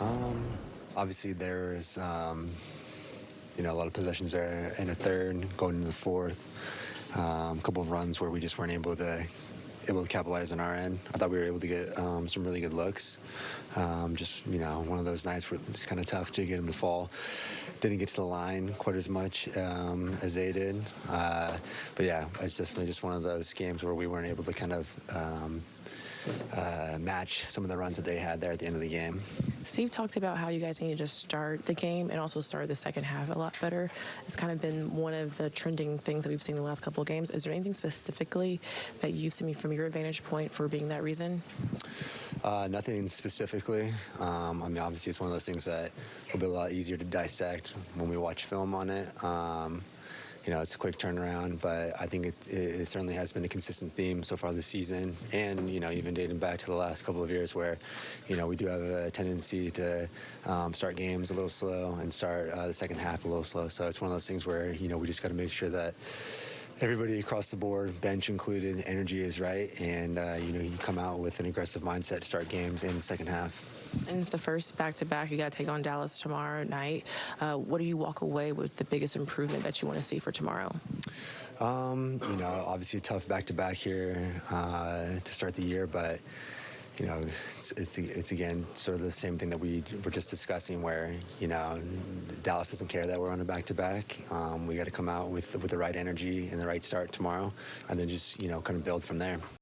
Um, obviously, there's um, you know a lot of possessions there in the third, going into the fourth. Um, a couple of runs where we just weren't able to able to capitalize on our end. I thought we were able to get um, some really good looks. Um, just you know, one of those nights where it's kind of tough to get them to fall. Didn't get to the line quite as much um, as they did. Uh, but yeah, it's definitely just one of those games where we weren't able to kind of um, uh, match some of the runs that they had there at the end of the game. Steve talked about how you guys needed to just start the game and also start the second half a lot better. It's kind of been one of the trending things that we've seen the last couple of games. Is there anything specifically that you've seen from your vantage point for being that reason? Uh, nothing specifically. Um, I mean, obviously, it's one of those things that will be a lot easier to dissect when we watch film on it. Um, you know, it's a quick turnaround, but I think it, it, certainly has been a consistent theme so far this season, and you know, even dating back to the last couple of years, where you know we do have a tendency to um, start games a little slow and start uh, the second half a little slow. So it's one of those things where you know we just got to make sure that everybody across the board, bench included, energy is right, and uh, you know you come out with an aggressive mindset to start games in the second half. And it's the first back-to-back. You got to take on Dallas tomorrow night. Uh, what do you walk away with the biggest improvement that you want to see for tomorrow? Um, you know, obviously a tough back-to-back here uh, to start the year, but you know, it's, it's, it's again sort of the same thing that we were just discussing, where you know Dallas doesn't care that we're on a back-to-back. Um, we got to come out with with the right energy and the right start tomorrow, and then just you know kind of build from there.